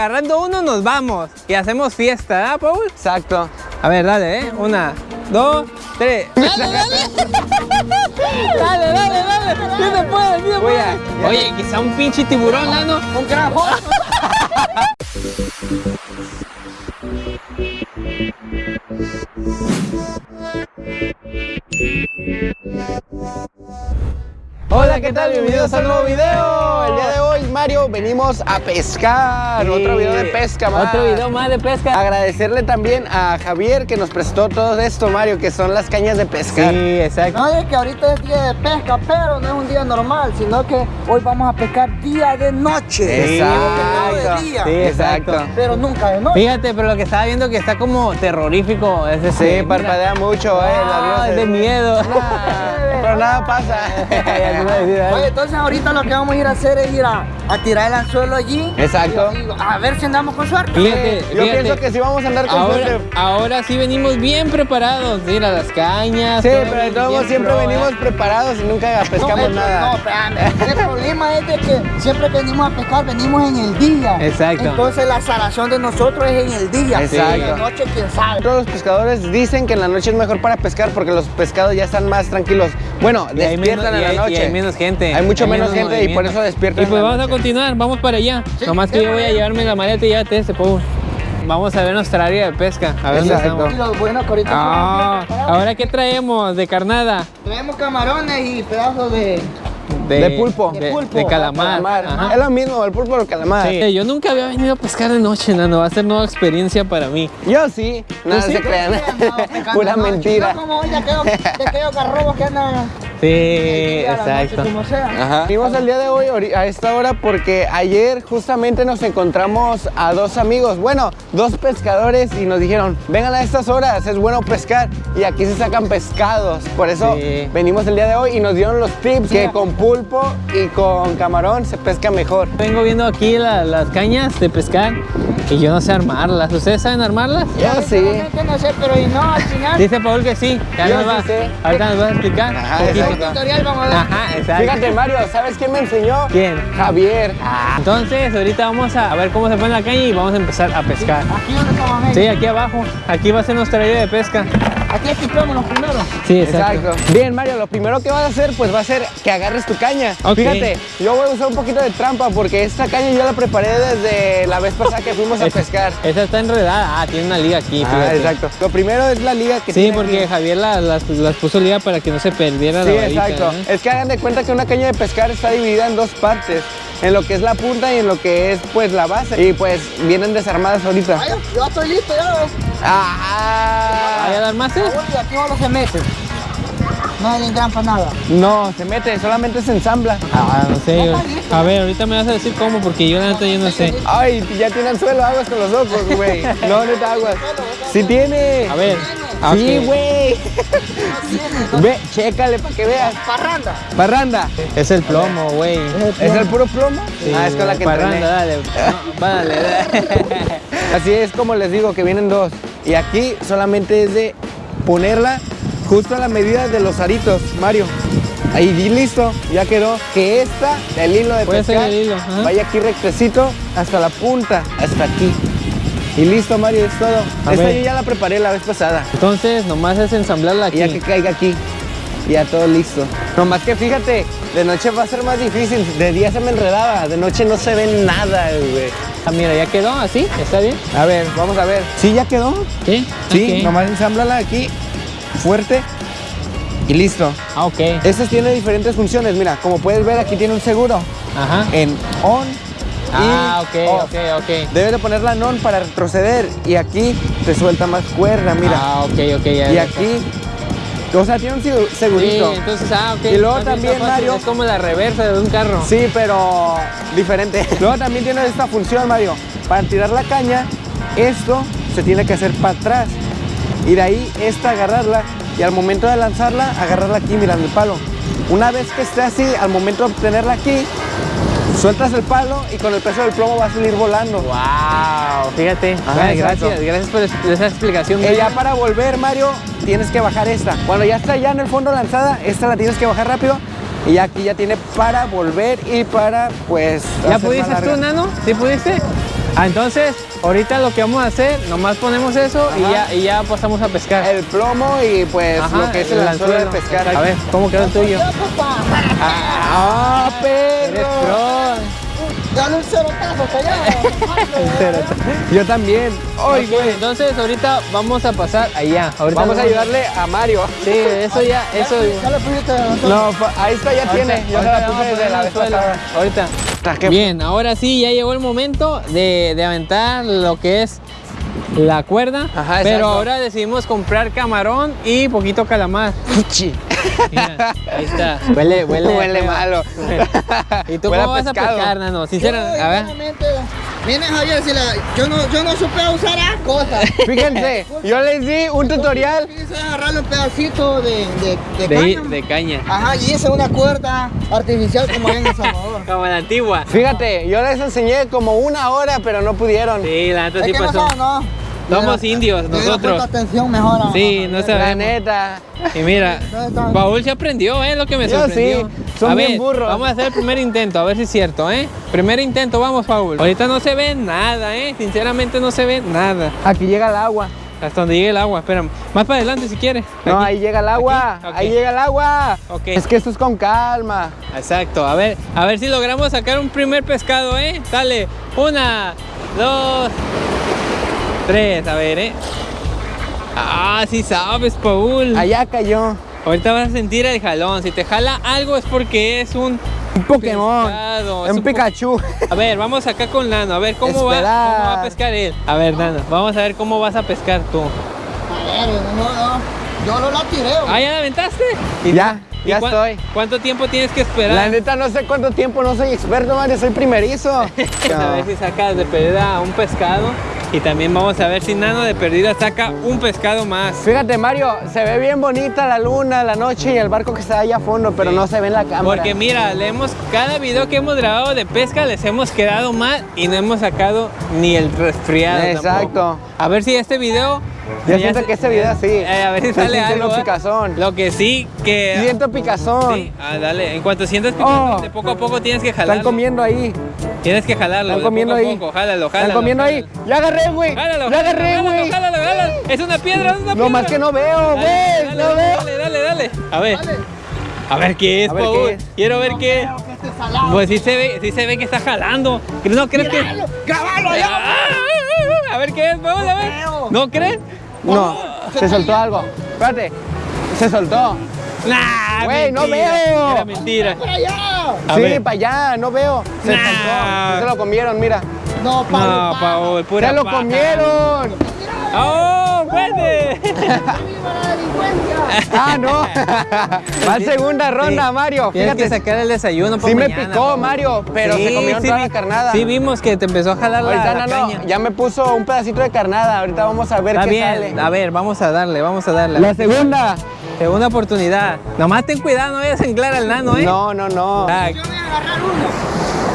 agarrando uno nos vamos y hacemos fiesta, ¿ah, Paul? Exacto. A ver, dale, ¿eh? Una, dos, tres. ¡Dale, dale! ¡Dale, dale, dale! ¡Sí se puede, sí se Voy puede! a- Oye, quizá un pinche tiburón, Nano. Un gran Hola, ¿qué tal? Bienvenidos a un nuevo video. El día de hoy, Mario, venimos a pescar. Otro video de pesca más. Otro video más de pesca. Agradecerle también a Javier que nos prestó todo esto, Mario, que son las cañas de pescar. Sí, exacto. No es que ahorita es día de pesca, pero no es un día normal, sino que hoy vamos a pescar día de noche. Exacto. No de día, Sí, exacto. pero nunca de noche. Fíjate, pero lo que estaba viendo que está como terrorífico es ese. Sí, parpadea mucho, eh. Ah, es de miedo. Nah, pero nada pasa. Ya te iba a decir, ¿eh? Oye, entonces ahorita lo que vamos a ir a hacer es ir a, a tirar el anzuelo allí. Exacto. Y- y a ver si andamos con suerte. Fíjate, Yo fíjate. pienso que sí vamos a andar con Ahora, suerte. ahora sí venimos bien preparados. Mira, las cañas. Sí, todo pero de todos siempre pro, ¿eh? venimos preparados y nunca pescamos el, nada. No, espérame. El problema es de que siempre que venimos a pescar, venimos en el día. Exacto. Entonces la salación de nosotros es en el día. Exacto. En la noche, quién sabe. Todos los pescadores dicen que en la noche es mejor para pescar porque los pescados ya están más tranquilos. Bueno, Y despiertan menos- en la noche. y hay menos gente. Hay mucho Hay menos menos gente y por eso despiertan. Y pues en la vamos a continuar, vamos para allá. Nomás que yo voy a llevarme la maleta y llévate ese, Paul. Vamos a ver nuestra área de pesca. A ver dónde Exacto. Y estamos. bueno ahorita Ah, ahora qué traemos de carnada. Traemos camarones y pedazos de... De pulpo. De, De pulpo. de calamar. Es lo mismo, el pulpo o el calamar. Sí, Yo nunca había venido a pescar de noche, Nano. Va a ser nueva experiencia para mí. Yo sí, nada sí? se crean. No, Pura mentira. No como hoy de aquellos garrobos que andan... Sí, noche, exacto. Como sea. Ajá. Venimos el día de hoy a esta hora porque ayer justamente nos encontramos a dos amigos, bueno, dos pescadores y nos dijeron, vengan a estas horas, es bueno pescar y aquí se sacan pescados. Por eso Sí. venimos el día de hoy y nos dieron los tips que con pulpo y con camarón se pesca mejor. Vengo viendo aquí la- las cañas de pescar y yo no sé armarlas. ¿Ustedes saben armarlas? Yo sí. Realmente no sé, pero y no, al final... Dice Paul que sí. Ya Yo nos sí va, sé. Ahorita nos vas a explicar. Ajá. Tutorial vamos a dar. Ajá, exacto. Fíjate Mario, ¿sabes quién me enseñó? ¿Quién? Javier. Ah, Entonces, ahorita vamos a, ver cómo se pone la caña y vamos a empezar a pescar. Aquí donde estamos. Sí, aquí abajo. Aquí va a ser nuestra área de pesca. Aquí los primeros. Sí, Exacto. Bien, Mario, lo primero que vas a hacer, pues va a ser que agarres tu caña. Ok. Fíjate, yo voy a usar un poquito de trampa porque esta caña yo la preparé desde la vez pasada que fuimos a Esa- pescar. Esa está enredada. Ah, tiene una liga aquí. Ah, fíjate. exacto. Lo primero es la liga que Sí, tiene porque aquí. Javier la- las, las puso liga para que no se perdiera Sí, la varita. exacto. ¿eh? Es que hagan de cuenta que una caña de pescar está dividida en dos partes. En lo que es la punta y en lo que es pues la base. Y pues vienen desarmadas ahorita. Ay, yo estoy listo ya. Ah, ¿Vaya a dar más? eh? Uy, aquí no se mete. No hay en gran para nada. no, se mete, solamente se ensambla. Ah, no sé. yo- A ver, ahorita me vas a decir cómo, porque yo la neta yo no sé. Ay, ya tiene anzuelo, aguas con los ojos, güey. No, neta, aguas. Sí tiene. A ver. Sí, güey. Ve, chécale para que veas. Parranda. Parranda. Es el plomo, güey. ¿Es el puro plomo? Sí, ah, es con la que Parranda, entrené. dale. No, dale. Así es como les digo, que vienen dos. Y aquí solamente es de ponerla justo a la medida de los aritos, Mario. Ahí y listo, ya quedó. Que esta, el hilo de pescar, el hilo, ajá. vaya aquí rectecito hasta la punta, hasta aquí. Y listo, Mario, es todo. A esta ver. yo ya la preparé la vez pasada. Entonces, nomás es ensamblarla Y aquí. ya que caiga aquí. Y ya todo listo. Nomás que fíjate, de noche va a ser más difícil. De día se me enredaba, de noche no se ve nada, güey. Ah, mira, ya quedó así, ¿está bien? A ver, vamos a ver. ¿Sí ya quedó? Sí. Sí, nomás ensámblala aquí, fuerte y listo. Ah, ok. Estas tiene diferentes funciones, mira, como puedes ver aquí tiene un seguro Ajá. en on Ah, ok, off. ok, ok. Debes de ponerla en on para retroceder y aquí te suelta más cuerda, mira. Ah, ok, ok, ya. y aquí, o sea, tiene un segu- Sí, segurito. entonces, ah, ok. Y luego también, Mario- Es como la reversa de un carro. Sí, pero diferente. Luego también tiene esta función, Mario. Para tirar la caña, esto se tiene que hacer para atrás. Y de ahí esta agarrarla y al momento de lanzarla, agarrarla aquí mirando el palo. Una vez que esté así, al momento de obtenerla aquí, sueltas el palo y con el peso del plomo va a salir volando. Wow, fíjate. Ay, gracias, gracias por es- esa explicación. Y ya para volver, Mario, tienes que bajar esta. Cuando ya está ya en el fondo lanzada, esta la tienes que bajar rápido. Y aquí ya tiene para volver y para, pues, ¿Ya pudiste tú, Nano? ¿Sí pudiste? Ah, entonces, ahorita lo que vamos a hacer, nomás ponemos eso y ya, y ya pasamos a pescar. El plomo y pues Ajá, lo que es el anzuelo de pescar. A ver, ¿cómo quedó el tuyo? ¡Ah, perro! Dale un cerotazo callado. Yo también. ¡Ay, Ok, güey! entonces ahorita vamos a pasar allá. Ahorita Vamos a ayudarle a Mario. Sí, eso ya, eso. Ya pusiste No, ahí está, ya tiene. Yo Ahorita la vamos a puse desde poner la al vez suelo. pasada. Ahorita. Está que- Bien, ahora sí, ya llegó el momento de, de aventar lo que es la cuerda. Ajá, pero ahora decidimos comprar camarón y poquito calamar. Mira, ahí está. Huele, huele. Huele malo. ¿Y tú Huele cómo vas a pescar, Nano? Sinceramente, a ver. Miren Javier, si la, yo, no, yo no supe usar las cosas. Fíjense, yo les di un tutorial. Quise agarrarle un pedacito de, de, de De, caña. de caña. Ajá, y hice una cuerda artificial como en El Salvador. Como la antigua. Fíjate, yo les enseñé como una hora, pero no pudieron. Sí, la neta sí pasó. ¿no? Somos indios, nosotros. atención mejor a- Sí, no La sabemos. neta. Y mira, Paul se aprendió, ¿eh? Lo que me Yo sorprendió. sí, son a bien ver, burros. Vamos a hacer el primer intento, a ver si es cierto, ¿eh? Primer intento, vamos, Paul. Ahorita no se ve nada, ¿eh? Sinceramente no se ve nada. Aquí llega el agua. Hasta donde llegue el agua, espera. Más para adelante si quieres. No, Aquí. ahí llega el agua. Ahí llega el agua. Ok. Es que esto es con calma. Exacto, a ver, a ver si logramos sacar un primer pescado, ¿eh? Dale, una, dos, tres, a ver, ¿eh? Ah, sí sabes, Paul. Allá cayó. Ahorita vas a sentir el jalón. Si te jala algo es porque es un Un Pokémon. pescado, Un po- Pikachu. A ver, vamos acá con Nano. A ver cómo va, Esperar. cómo va a pescar él. A ver, Nano, vamos a ver cómo vas a pescar tú. A ver, no, no, yo no la tiré. güey. Ah, ¿ya la aventaste? Ya, ¿Y ya cuán- estoy. ¿Cuánto tiempo tienes que esperar? La neta no sé cuánto tiempo, no soy experto, Mario, soy primerizo. a ver si sacas de perdida un pescado. Y también vamos a ver si Nano de perdida saca un pescado más. Fíjate, Mario, se ve bien bonita la luna, la noche y el barco que está allá a fondo, pero Sí. no se ve en la cámara. Porque mira, le hemos, cada video que hemos grabado de pesca les hemos quedado mal y no hemos sacado ni el resfriado. Exacto. tampoco. A ver si este video. Yo siento que este video sí. Eh, a ver si sale algo. lo ¿eh? picazón. Lo que sí que. Siento picazón. Sí, ah, dale. En cuanto sientas picazón, Oh. de poco a poco tienes que jalarlo. Están comiendo ahí. Tienes que jalarlo. Están de comiendo poco a ahí. poco. Jálalo, jálalo. Están comiendo ahí. Ya agarré, güey. Jálalo, Ya agarré, jálalo, güey. jálalo, jálalo. Es una piedra, es una piedra. No más que no veo, güey. No dale, veo. dale, dale, dale. A ver. A ver qué es, Paul. Quiero ver qué es. Que. Pues sí se ve, sí se ve que está jalando. ¿No crees que.? Míralo, grabalo Ah, allá. A ver qué es, Paul, a ver. ¿No crees? No, se soltó algo. Espérate. Se soltó. Nah, Güey, no veo. Era mentira. Para allá. Sí, para allá, no veo. Se Nah. soltó. Se lo comieron, mira. No. No, Paul, pura Se lo paja. comieron. ¡Oh, fuerte! ¡Viva la delincuencia! Ah, no. Va a segunda ronda, Sí. Mario. Tienes que Fíjate. sacar el desayuno para Sí me picó. Mario, pero se comieron sí toda vi- la carnada. Sí vimos que te empezó a jalar la, Ahorita la no, no, caña. ya me puso un pedacito de carnada. Ahorita vamos a ver Está qué bien, sale. a ver, vamos a darle, vamos a darle. La segunda. Segunda oportunidad. Nomás ten cuidado, no vayas a enclar al nano, ¿eh? No, no, no. Ah, Yo voy a agarrar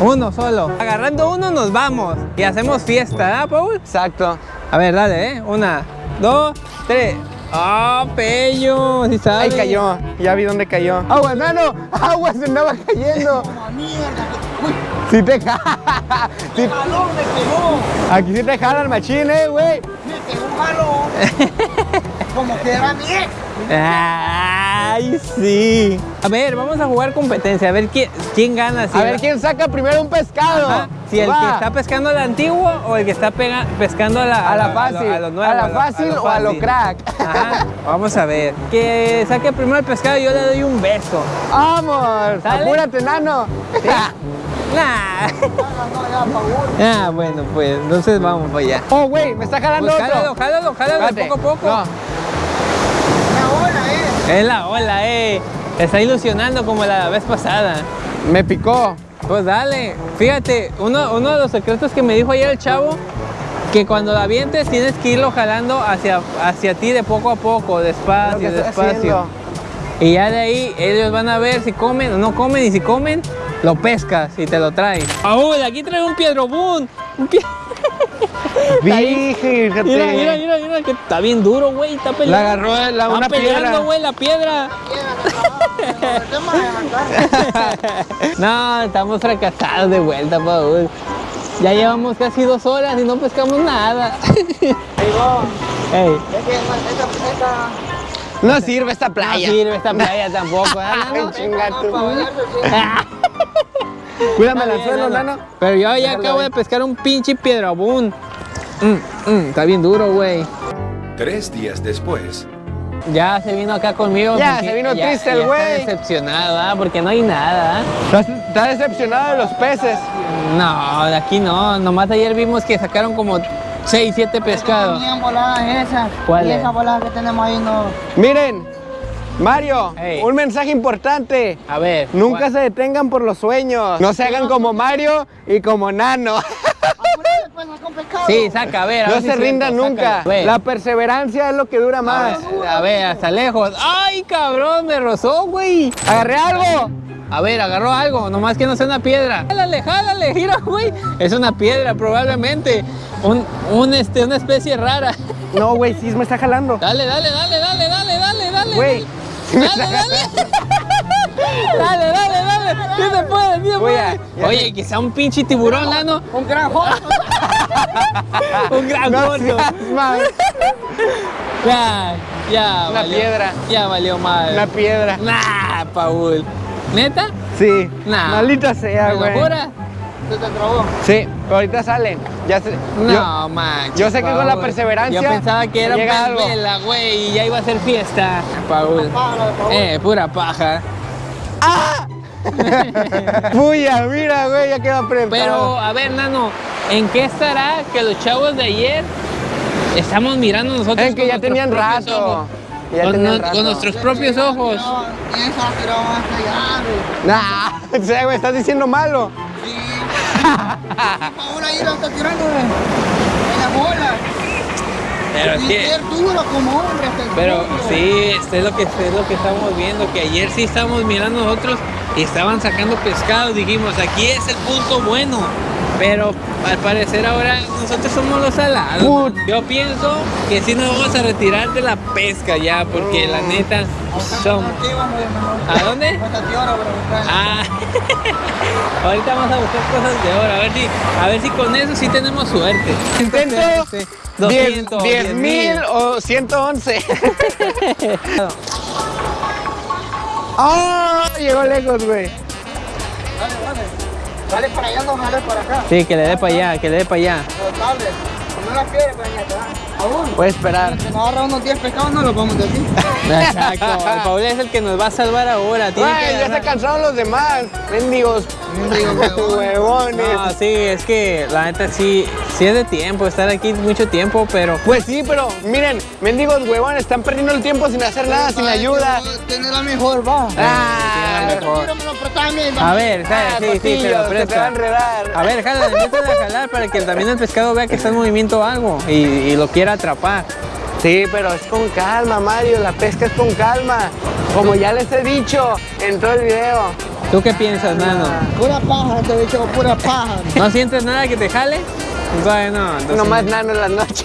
uno. uno solo. Agarrando uno nos vamos y hacemos fiesta, ¿ah, Paul? Exacto. A ver, dale, ¿eh? Una, dos, tres. ¡Ah, pello! ¿Sí sabes? Ahí cayó. Ya vi dónde cayó. Agua, nano. Agua se andaba cayendo. Mierda. Si te jala. Sí- jalón me pegó. Aquí sí te jala el machín, eh, güey. Me pegó jalón. Como que era mi ex. ¡Ay, sí! A ver, vamos a jugar competencia, a ver quién, quién gana. si A ver quién saca primero un pescado. Ajá, Si el Va. que está pescando a la antigua o el que está pega- pescando a la, A la lo- fácil, lo- lo nuevo, a la lo- fácil o a lo fácil. crack. Ajá, vamos a ver. Que saque primero el pescado y yo le doy un beso. Vamos, ¿Sale? apúrate, nano. Nah. Ah, bueno, pues entonces vamos para allá. Oh, güey, me está jalando Pues otro. jálalo, jálalo, jálalo de Espérate. poco a poco. No, Una ola, eh. Es la ola, eh. Te está ilusionando como la vez pasada. me picó. Pues dale, fíjate, uno, uno de los secretos que me dijo ayer el chavo, que cuando la avientes tienes que irlo jalando hacia, hacia ti de poco a poco, despacio, despacio. haciendo. Y ya de ahí ellos van a ver si comen o no comen y si comen, lo pescas y te lo traes. ¡Paul, aquí trae un piedrobún! Un pie- Fíjate. Mira, mira, mira, mira, que está bien duro, güey, está peleando. La agarró la, Está una peleando, piedra. güey, la piedra. No, estamos fracasados de vuelta, Paul. Ya llevamos casi dos horas y no pescamos nada. Ahí va. Ey, Es que esta, esta, No sirve esta no playa. sirve esta playa tampoco, ¿eh, Ay, nano? chinga Cuídame el Está anzuelo, nano. Pero yo ya acabo ahí. de pescar un pinche piedrabún. Mm, mm, está bien duro, güey. Tres días después. Ya se vino acá conmigo. Ya, se vino ya- triste el ya está güey. decepcionado, ¿ah? Porque no hay nada. ¿ah? ¿Estás, estás decepcionado de los peces? No, de aquí no. Nomás ayer vimos que sacaron como 6, 7 pescados. Tenían voladas esas. ¿Cuál Y es? esas voladas que tenemos ahí no. Miren, Mario, un mensaje importante. A ver. Nunca ¿cuál? se detengan por los sueños. No se hagan como Mario y como Nano. Pues. Sí, saca, a ver. a No ver si se cierto, rindan nunca. La perseverancia es lo que dura A más. ver, a ver, hasta lejos. ¡Ay, cabrón! Me rozó, güey. Agarré algo. A ver, agarró algo, nomás que no sea una piedra. Jálale, jálale, gira, güey. Es una piedra, probablemente. Un, un, este, una especie rara. No, güey, sí me está jalando. Dale, dale, dale, dale, dale, dale, dale. Güey. Dale, dale. Dale, dale, dale. Sí se puede, sí se Voy puede. Oye, quizá un pinche tiburón, nano. Un gran joto. Un gran No. Ya, ya. Una valió- piedra. Ya valió mal. Una piedra. Nah, Paul. ¿Neta? Sí. Nah. Maldita sea, ¿Me lo güey. juras? Se te trabó. Sí, pero ahorita salen. Ya se, No, yo- man. yo sé que con la perseverancia Yo pensaba que era algo. vela, güey, y ya iba a ser fiesta. Paul. Eh, pura paja. Puya, mira, güey, ya quedó apretado. Pero, a ver, nano, ¿en qué estará que los chavos de ayer estamos mirando nosotros Es que ya tenían rato. ojos? Ya con, tenían no- rato. con nuestros propios ojos. Tiró allá, güey. Nah, o sea, güey, estás diciendo malo. Ahí lo está tirando. En la bola. Pero es Y que, ser duro como hombre hasta el pero fondo. sí, esto es lo que es lo que estamos viendo, que ayer sí estábamos mirando nosotros y estaban sacando pescado, dijimos, aquí es el punto bueno. Pero al parecer ahora nosotros somos los salados. Put- Yo pienso que sí nos vamos a retirar de la pesca ya, porque la neta son. ¿A dónde? Ah, ahorita vamos a buscar cosas de oro, a ver si, a ver si con eso sí tenemos suerte. Intento Sí, 10 200, 10 mil o 111. ¡Ah! Llegó lejos, güey. Dale, dale. Dale para allá, no dale para acá. Sí, que le dé para allá, que le dé para allá. Dale. No para. Voy a esperar. Agarra unos 10 pescados, no vamos a decir. Exacto, el Paul es el que nos va a salvar ahora. Tiene que Güey, ya se cansaron los demás. Mendigos. Huevones. No, sí, es que la neta sí, sí es de tiempo, estar aquí mucho tiempo, pero Pues sí, pero miren, mendigos huevones, están perdiendo el tiempo sin hacer nada, sin ayuda. Tiene la mejor, va. Ah, la mejor. A ver, Ah, sí, sí, se lo te va a enredar. A ver, jala, a jalar para que también el pescado vea que está en movimiento algo y, y lo quiera atrapar. Sí, pero es con calma, Mario. La pesca es con calma. Como ya les he dicho en todo el video. ¿Tú qué piensas, nano? Pura paja, este bicho, pura paja. ¿No sientes nada que te jale? Bueno, entonces- Nomás nano en las noches.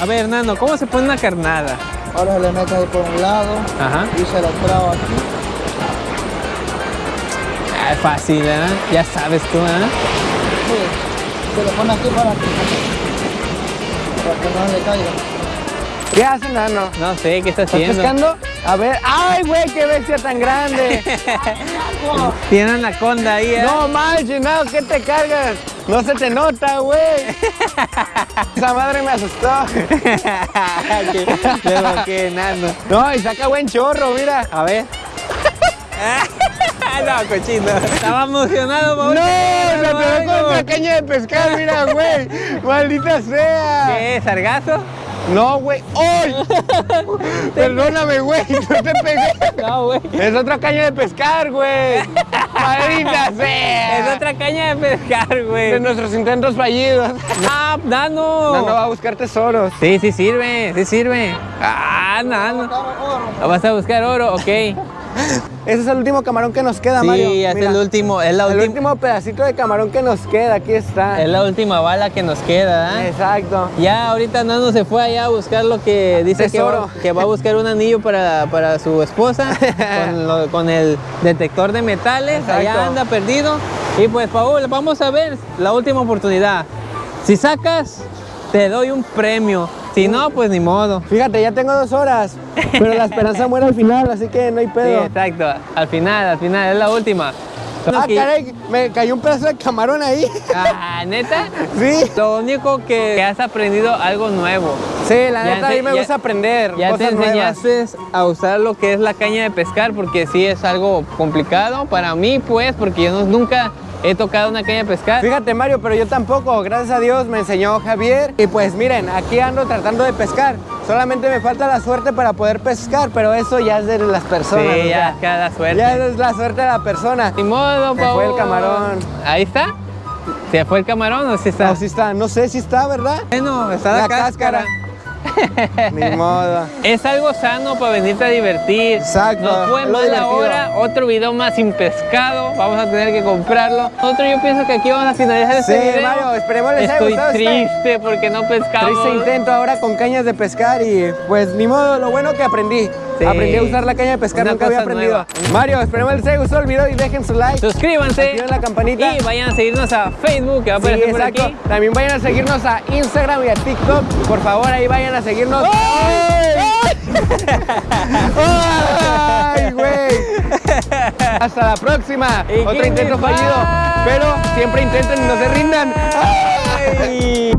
A ver, nano, ¿cómo se pone una carnada? Ahora se le mete ahí por un lado Ajá. y se lo traba aquí. Ah, es fácil, ¿eh? Ya sabes tú, ¿eh? Sí, se lo pone aquí para que, para que no le caiga. ¿Qué hace, nano? No sé, ¿qué está ¿Estás haciendo? pescando? A ver. ¡Ay, güey! ¡Qué bestia tan grande! Tiene anaconda ahí, ¿eh? No manches, no, ¿qué te cargas? No se te nota, güey. Esa madre me asustó. que nano. No, y saca buen chorro, mira. A ver. No, cochino. Estaba emocionado, No, Paul. se algo. con la caña de pescar, mira, güey. Maldita sea. ¿Qué? ¿Sargazo? No, güey. ¡Ay! Perdóname, güey. No te pegué. No, güey. Es otra caña de pescar, güey. Maldita sea. Es otra caña de pescar, De güey. nuestros intentos fallidos. No, nano. No, no va a buscar tesoros. Sí, sí sirve, sí sirve. Ah, nano. Vas a buscar oro, ok. Ese es el último camarón que nos queda, Sí, Mario. es Mira, el último, es la el último pedacito de camarón que nos queda. Aquí está. es la última bala que nos queda, ¿ah? Exacto. Ya ahorita Nano se fue allá a buscar lo que dice que va, que va a buscar un anillo para, para su esposa con, lo- con el detector de metales. Allá anda perdido. Y pues Paul, vamos a ver la última oportunidad. Si sacas, te doy un premio. Si no, pues ni modo. Fíjate, ya tengo dos horas, pero la esperanza muere al final, así que no hay Sí, pedo. exacto. Al final, al final, es la última. ah, Que- caray, me cayó un pedazo de camarón ahí. Ah, ¿neta? Sí. Lo único que, que has aprendido algo nuevo. Sí, la Ya neta, a te- mí me ya- gusta aprender Ya te cosas nuevas. enseñaste a usar lo que es la caña de pescar porque sí es algo complicado para mí, pues, porque yo no- nunca he tocado una caña de pescar. Fíjate Mario, pero yo tampoco, gracias a Dios me enseñó Javier y pues miren, aquí ando tratando de pescar. Solamente me falta la suerte para poder pescar, pero eso ya es de las personas. Sí, o ya, sea, cada suerte. ya es la suerte de la persona. Ni modo, Se fue el camarón. Ahí está. ¿Se fue el camarón o sí está? No, sí está, no sé si está, ¿verdad? Bueno, está la, La cáscara. Ni modo. Es algo sano para venirte a divertir. Exacto, No fue mala hora. Otro video más sin pescado. Vamos a tener que comprarlo. Nosotros yo pienso que aquí vamos a finalizar este Sí. Mario, esperemos les haya Estoy gustado este triste porque no pescamos. Triste intento ahora con cañas de pescar y pues ni modo, lo bueno que aprendí. Sí. Aprendí a usar la caña de pescar, Una nunca había aprendido. nueva. Mario, esperemos les haya gustado el video y dejen su like. Suscríbanse. Activen la campanita. Y vayan a seguirnos a Facebook que va a Sí, aparecer por exacto. aquí. También vayan a seguirnos a Instagram y a TikTok. Por favor, ahí vayan a seguirnos. ¡Ay, güey! Hasta la próxima. ¿Y Otro intento fallido. Pero siempre intenten y no se rindan. ¡Ay!